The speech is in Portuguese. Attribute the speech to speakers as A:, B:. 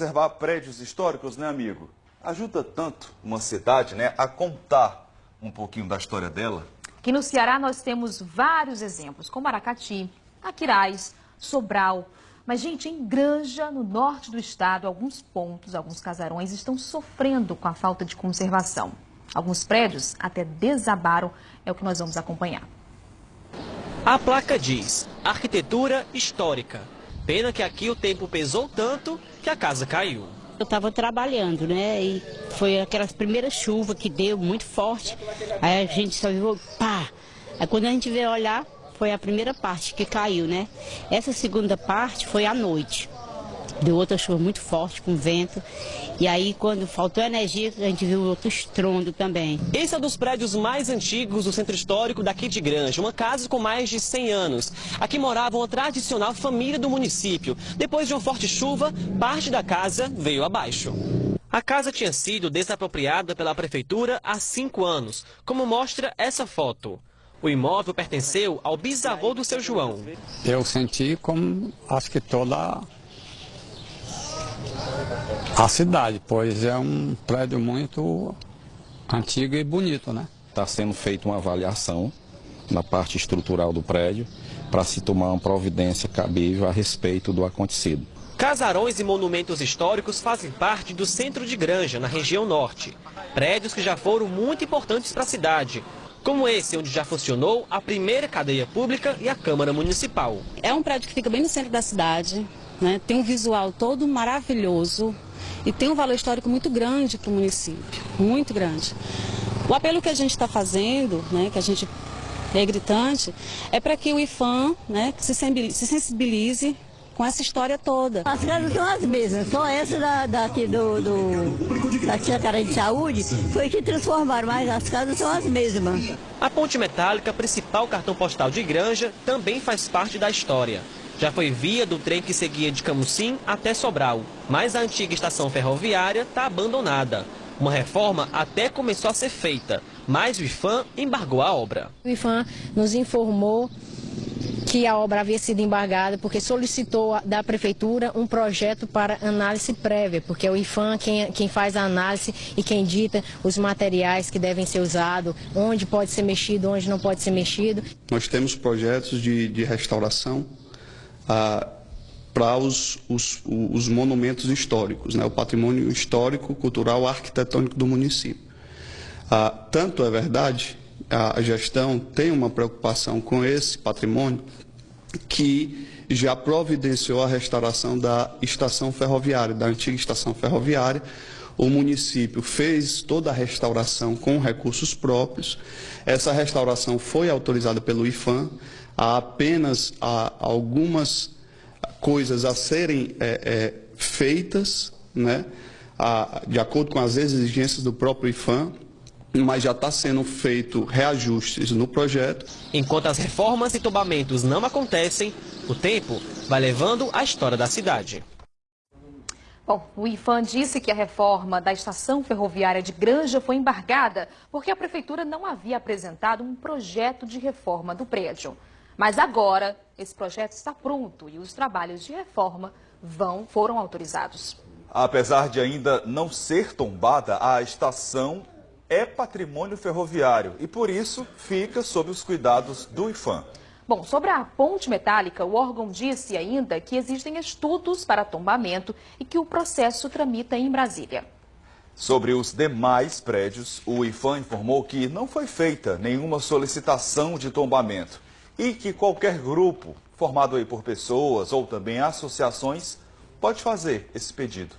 A: Preservar prédios históricos, né, amigo? Ajuda tanto uma cidade, né, a contar um pouquinho da história dela.
B: Aqui no Ceará nós temos vários exemplos, como Aracati, Aquiraz, Sobral. Mas, gente, em Granja, no norte do estado, alguns pontos, alguns casarões estão sofrendo com a falta de conservação. Alguns prédios até desabaram, é o que nós vamos acompanhar.
C: A placa diz, arquitetura histórica. Pena que aqui o tempo pesou tanto que a casa caiu.
D: Eu estava trabalhando, né? E foi aquelas primeiras chuvas que deu muito forte. Aí a gente só viu, pá! Aí quando a gente veio olhar, foi a primeira parte que caiu, né? Essa segunda parte foi à noite. Deu outra chuva muito forte, com vento. E aí, quando faltou energia, a gente viu outro estrondo também.
C: Esse é um dos prédios mais antigos do centro histórico daqui de Granja, uma casa com mais de 100 anos. Aqui morava uma tradicional família do município. Depois de uma forte chuva, parte da casa veio abaixo. A casa tinha sido desapropriada pela prefeitura há cinco anos, como mostra essa foto. O imóvel pertenceu ao bisavô do seu João.
E: Eu senti como acho que toda a cidade, pois é um prédio muito antigo e bonito, né?
F: Está sendo feita uma avaliação na parte estrutural do prédio para se tomar uma providência cabível a respeito do acontecido.
C: Casarões e monumentos históricos fazem parte do centro de Granja, na região norte. Prédios que já foram muito importantes para a cidade, como esse, onde já funcionou a primeira cadeia pública e a Câmara Municipal.
G: É um prédio que fica bem no centro da cidade, né? tem um visual todo maravilhoso e tem um valor histórico muito grande para o município, muito grande. O apelo que a gente está fazendo, né, que a gente é gritante, é para que o IFAM né, se sensibilize com essa história toda.
H: As casas são as mesmas, só essa da, daqui do, do, da Secretaria de Saúde foi que transformaram, mas as casas são as mesmas.
C: A ponte metálica, principal cartão postal de Granja, também faz parte da história. Já foi via do trem que seguia de Camusim até Sobral, mas a antiga estação ferroviária está abandonada. Uma reforma até começou a ser feita, mas o IFAM embargou a obra.
I: O IFAM nos informou que a obra havia sido embargada porque solicitou da prefeitura um projeto para análise prévia, porque é o IFAM quem, quem faz a análise e quem dita os materiais que devem ser usados, onde pode ser mexido, onde não pode ser mexido.
J: Nós temos projetos de, de restauração ah, para os, os, os, monumentos históricos, né, o patrimônio histórico, cultural, arquitetônico do município. Ah, tanto é verdade a gestão tem uma preocupação com esse patrimônio que já providenciou a restauração da estação ferroviária, da antiga estação ferroviária. O município fez toda a restauração com recursos próprios. Essa restauração foi autorizada pelo IFAM. Há apenas há algumas coisas a serem é, é, feitas, né, a, de acordo com as exigências do próprio IFAM mas já está sendo feito reajustes no projeto.
C: Enquanto as reformas e tombamentos não acontecem, o tempo vai levando a história da cidade.
B: Bom, o IFAM disse que a reforma da estação ferroviária de Granja foi embargada porque a prefeitura não havia apresentado um projeto de reforma do prédio. Mas agora, esse projeto está pronto e os trabalhos de reforma vão, foram autorizados.
A: Apesar de ainda não ser tombada, a estação é patrimônio ferroviário e, por isso, fica sob os cuidados do IFAM.
B: Bom, sobre a ponte metálica, o órgão disse ainda que existem estudos para tombamento e que o processo tramita em Brasília.
A: Sobre os demais prédios, o IFAM informou que não foi feita nenhuma solicitação de tombamento e que qualquer grupo, formado aí por pessoas ou também associações, pode fazer esse pedido.